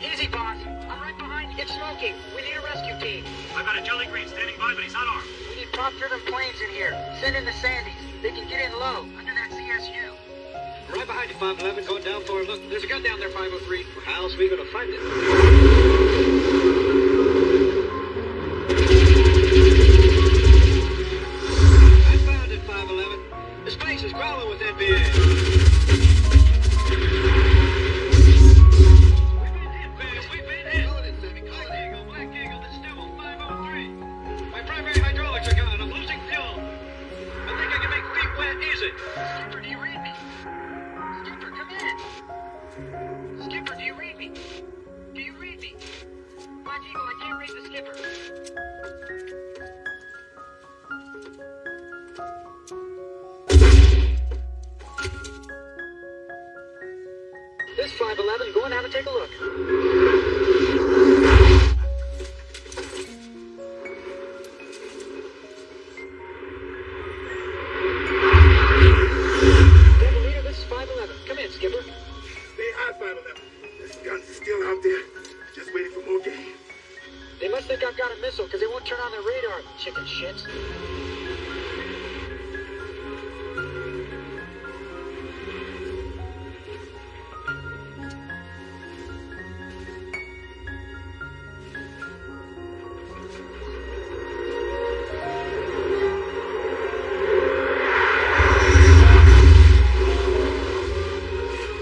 Easy, boss. I'm right behind you. It's smoking. We need a rescue team. I've got a Jolly Green standing by, but he's unarmed. We need prop-driven planes in here. Send in the Sandys. They can get in low, under that CSU. Right behind you, 511. Going down for him. Look, there's a gun down there, 503. How's we gonna find it? primary hydraulics are gone. I'm losing fuel. I think I can make feet wet easy. Skipper, do you read me? Skipper, come in. Skipper, do you read me? Do you read me? My people, I can't read the skipper. This 511, going out to take a look. radar, chicken shit.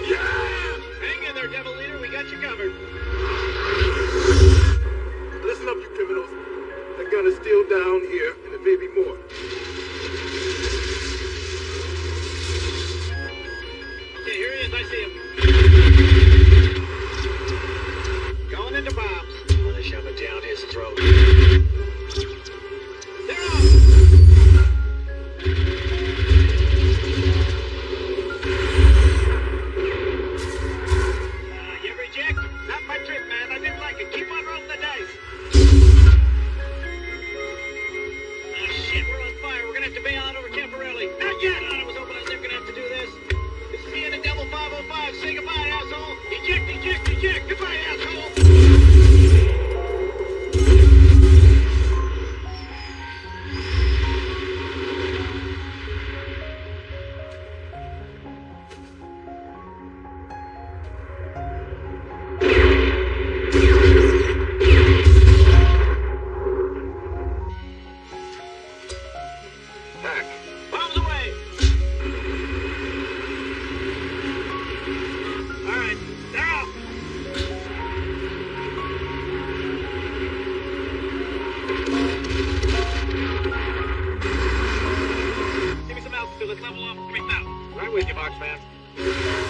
Yeah! Hang in there, Devil Leader. We got you covered. keep with you, Boxman.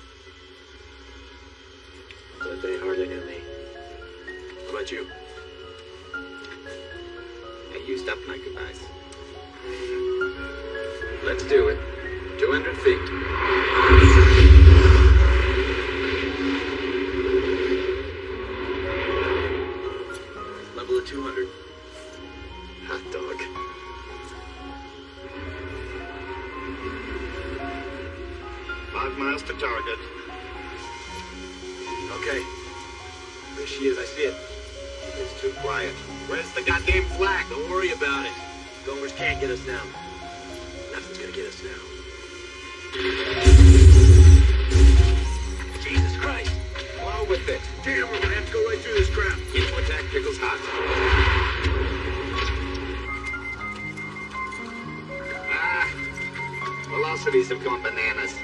But they hardly knew me. How about you? I used up my goodbyes. Let's do it. 200 feet. Level of 200. Hot dog. Five miles to target. Okay. There she is. I see it. It's too quiet. Where's the goddamn flag? Don't worry about it. Gomers can't get us now. Nothing's gonna get us now. Jesus Christ. Along with it. Damn, we're gonna have to go right through this crap. Info attack pickles hot. Ah, velocities have gone bananas.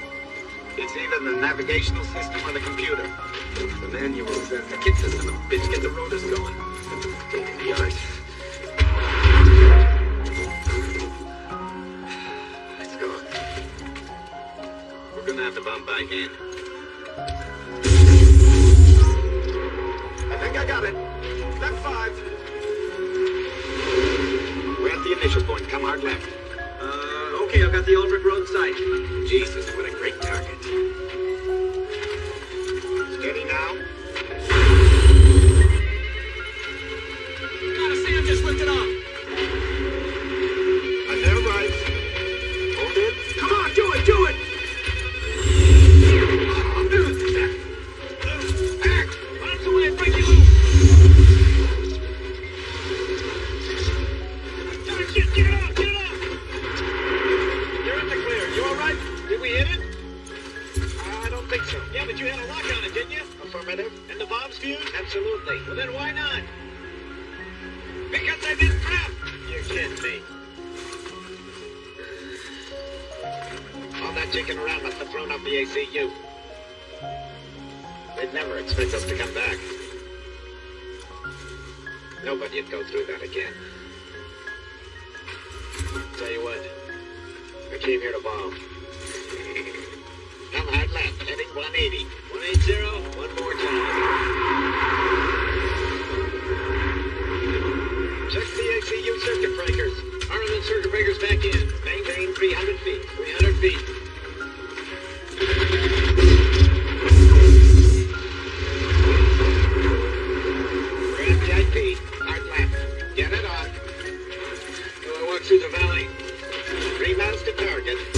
It's either the navigational system or the computer. The manual says the of a bitch get the rotors going. In the arse. It's gone. We're gonna have to bomb by hand. I think I got it. Left five. We're at the initial point. Come hard left. Okay, I've got the Aldrich Road site. Jesus, what a great target. Absolutely. Well, then why not? Because I did crap. You're kidding me. All that chicken around must have thrown up the ACU. They'd never expect us to come back. Nobody'd go through that again. Tell you what, I came here to bomb. Come hard left, heading 180. 180, one more time. Check the ACU circuit breakers. Armament circuit breakers back in. Maintain 300 feet. 300 feet. Get it on. Do I walk through the valley? Miles to target.